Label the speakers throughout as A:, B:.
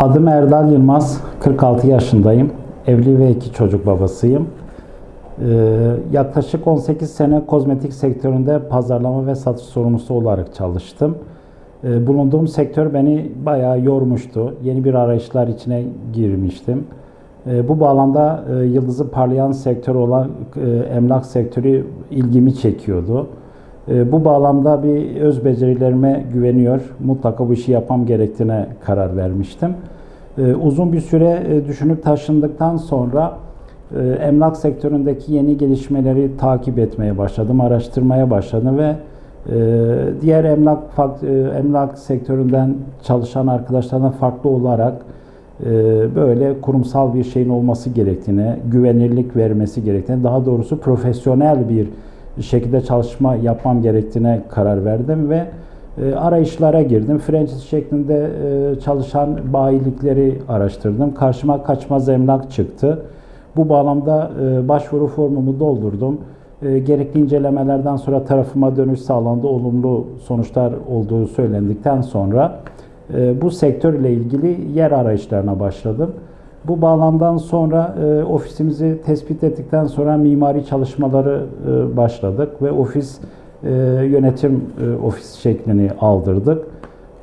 A: Adım Erdal Yılmaz, 46 yaşındayım. Evli ve iki çocuk babasıyım. Ee, yaklaşık 18 sene kozmetik sektöründe pazarlama ve satış sorumlusu olarak çalıştım. Ee, bulunduğum sektör beni bayağı yormuştu. Yeni bir arayışlar içine girmiştim. Ee, bu bağlamda e, yıldızı parlayan sektör olan e, emlak sektörü ilgimi çekiyordu. E, Bu bağlamda bir öz becerilerime güveniyor, mutlaka bu işi yapmam gerektiğine karar vermiştim. E, Uzun bir süre e, düşünüp taşındıktan sonra e, emlak sektöründeki yeni gelişmeleri takip etmeye başladım, araştırmaya başladım ve e, diğer emlak emlak sektöründen çalışan arkadaşlardan farklı olarak böyle kurumsal bir şeyin olması gerektiğine, güvenirlik vermesi gerektiğine, daha doğrusu profesyonel bir şekilde çalışma yapmam gerektiğine karar verdim ve e, arayışlara girdim. Franchise şeklinde e, çalışan bayilikleri araştırdım. Karşıma kaçmaz emlak çıktı. Bu bağlamda e, başvuru formumu doldurdum. E, Gerekli incelemelerden sonra tarafıma dönüş sağlandı. Olumlu sonuçlar olduğu söylendikten sonra e, bu sektörle ilgili yer arayışlarına başladım. Bu bağlamdan sonra e, ofisimizi tespit ettikten sonra mimari çalışmaları e, başladık ve ofis e, yönetim e, ofis şeklini aldırdık.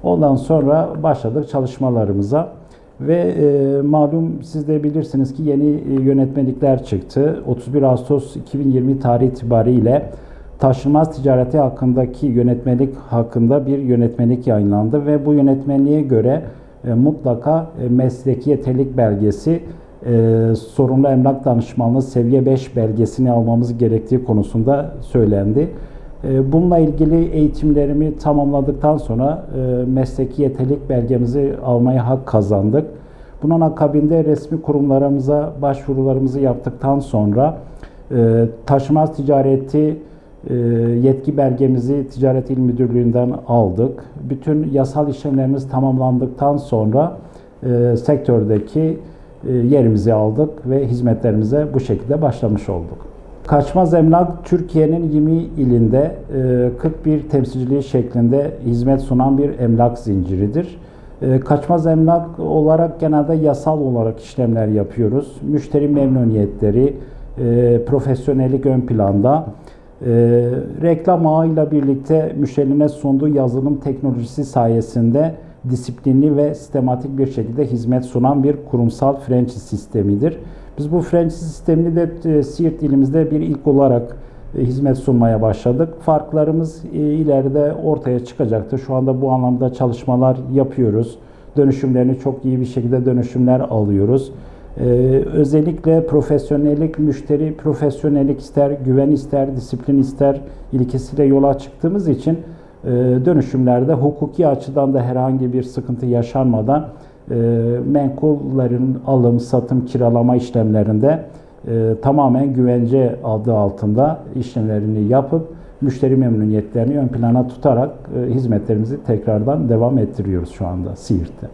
A: Ondan sonra başladık çalışmalarımıza ve e, malum siz de bilirsiniz ki yeni e, yönetmelikler çıktı. 31 Ağustos 2020 tarihi itibariyle taşınmaz ticareti hakkındaki yönetmelik hakkında bir yönetmelik yayınlandı ve bu yönetmeliğe göre e, mutlaka e, mesleki yeterlilik belgesi, e, sorumlu emlak danışmanlığı seviye 5 belgesini almamız gerektiği konusunda söylendi. E, Bununla ilgili eğitimlerimi tamamladıktan sonra mesleki yeterlilik belgemizi almaya hak kazandık. Bunun akabinde resmi kurumlarımıza başvurularımızı yaptıktan sonra e, taşımaz ticareti yetki belgemizi Ticaret İl Müdürlüğü'nden aldık. Bütün yasal işlemlerimiz tamamlandıktan sonra e, sektördeki e, yerimizi aldık ve hizmetlerimize bu şekilde başlamış olduk. Kaçmaz Emlak Türkiye'nin 20 ilinde e, 41 temsilciliği şeklinde hizmet sunan bir emlak zinciridir. E, Kaçmaz Emlak olarak genelde yasal olarak işlemler yapıyoruz. Müşteri memnuniyetleri, e, profesyonellik ön planda. E, reklam ağıyla birlikte müşterine sunduğu yazılım teknolojisi sayesinde disiplinli ve sistematik bir şekilde hizmet sunan bir kurumsal franchise sistemidir. Biz bu franchise sistemini de e, Siirt ilimizde bir ilk olarak e, hizmet sunmaya başladık. Farklarımız e, ileride ortaya çıkacaktır. Şu anda bu anlamda çalışmalar yapıyoruz. Dönüşümlerini çok iyi bir şekilde dönüşümler alıyoruz. Ee, özellikle profesyonellik, müşteri profesyonellik ister, güven ister, disiplin ister ilkesiyle yola çıktığımız için e, dönüşümlerde hukuki açıdan da herhangi bir sıkıntı yaşanmadan e, menkullerin alım, satım, kiralama işlemlerinde e, tamamen güvence adı altında işlemlerini yapıp müşteri memnuniyetlerini ön plana tutarak e, hizmetlerimizi tekrardan devam ettiriyoruz şu anda Siirt'te.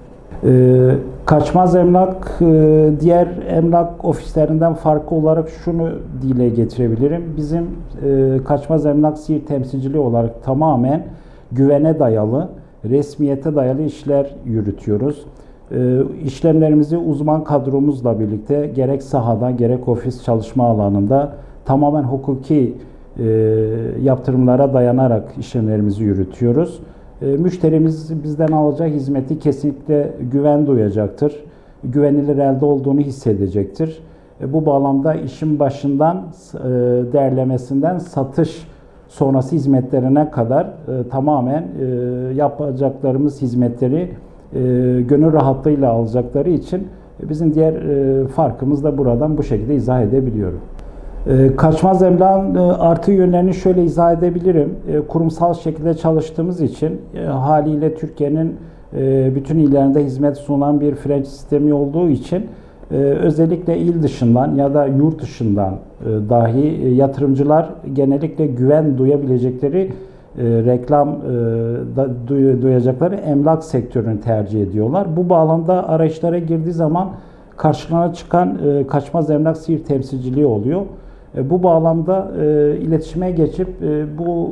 A: Ee, Kaçmaz Emlak e, diğer emlak ofislerinden farklı olarak şunu dile getirebilirim. Bizim e, Kaçmaz Emlak Siirt temsilciliği olarak tamamen güvene dayalı, resmiyete dayalı işler yürütüyoruz. E, İşlemlerimizi uzman kadromuzla birlikte gerek sahada gerek ofis çalışma alanında tamamen hukuki yaptırımlara dayanarak işlemlerimizi yürütüyoruz. E, Müşterimiz bizden alacağı hizmeti kesinlikle güven duyacaktır. Güvenilir elde olduğunu hissedecektir. E, Bu bağlamda işin başından e, değerlemesinden satış sonrası hizmetlerine kadar tamamen yapacaklarımız hizmetleri gönül rahatlığıyla alacakları için bizim diğer farkımız da buradan bu şekilde izah edebiliyorum. E, Kaçmaz emlakın e, artı yönlerini şöyle izah edebilirim. E, Kurumsal şekilde çalıştığımız için e, haliyle Türkiye'nin bütün illerinde hizmet sunan bir franchise sistemi olduğu için özellikle il dışından ya da yurt dışından dahi yatırımcılar genellikle güven duyabilecekleri reklam da duy- duyacakları emlak sektörünü tercih ediyorlar. Bu bağlamda arayışlara girdiği zaman karşılarına çıkan kaçmaz emlak Siirt temsilciliği oluyor. E, Bu bağlamda e, iletişime geçip e, bu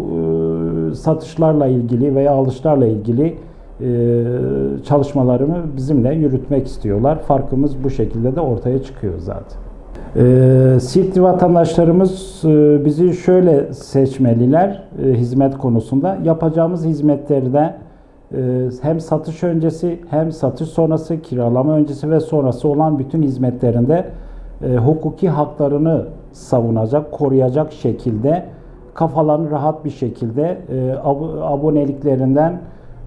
A: e, satışlarla ilgili veya alışlarla ilgili e, çalışmalarını bizimle yürütmek istiyorlar. Farkımız bu şekilde de ortaya çıkıyor zaten. E, Siirtli vatandaşlarımız e, bizi şöyle seçmeliler e, hizmet konusunda. Yapacağımız hizmetlerde e, hem satış öncesi hem satış sonrası, kiralama öncesi ve sonrası olan bütün hizmetlerinde e, hukuki haklarını savunacak, koruyacak şekilde kafalarını rahat bir şekilde e, ab- aboneliklerinden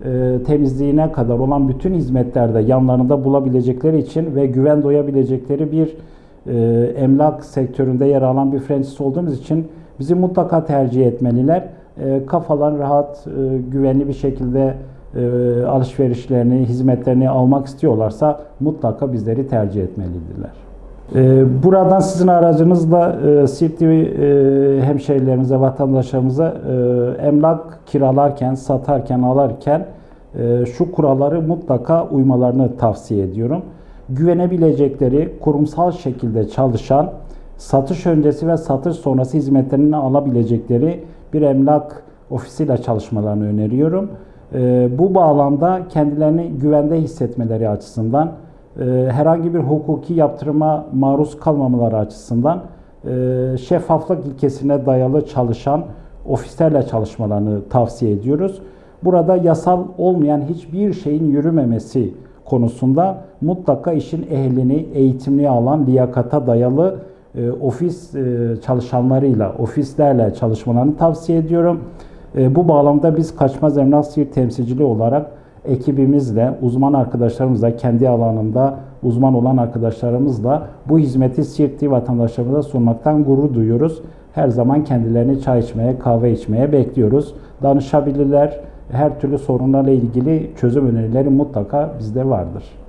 A: e, temizliğine kadar olan bütün hizmetlerde yanlarında bulabilecekleri için ve güven duyabilecekleri bir e, emlak sektöründe yer alan bir franchise olduğumuz için bizi mutlaka tercih etmeliler. E, kafalarını rahat, e, güvenli bir şekilde e, alışverişlerini, hizmetlerini almak istiyorlarsa mutlaka bizleri tercih etmelidirler. E, Buradan sizin aracınızla e, Siirtli e, hemşehrilerimize, vatandaşlarımıza e, emlak kiralarken, satarken, alırken e, şu kuralları mutlaka uymalarını tavsiye ediyorum. Güvenebilecekleri, kurumsal şekilde çalışan, satış öncesi ve satış sonrası hizmetlerini alabilecekleri bir emlak ofisiyle çalışmalarını öneriyorum. Bu bağlamda kendilerini güvende hissetmeleri açısından herhangi bir hukuki yaptırıma maruz kalmamaları açısından e, şeffaflık ilkesine dayalı çalışan ofislerle çalışmalarını tavsiye ediyoruz. Burada yasal olmayan hiçbir şeyin yürümemesi konusunda mutlaka işin ehlini, eğitimli alan, liyakata dayalı e, ofis e, çalışanlarıyla, ofislerle çalışmalarını tavsiye ediyorum. E, bu bağlamda biz Kaçmaz Emlak Siirt temsilciliği olarak ekibimizle, uzman arkadaşlarımızla, kendi alanında uzman olan arkadaşlarımızla bu hizmeti Siirtli vatandaşlarımıza sunmaktan gurur duyuyoruz. Her zaman kendilerini çay içmeye, kahve içmeye bekliyoruz. Danışabilirler. Her türlü sorunlarla ilgili çözüm önerileri mutlaka bizde vardır.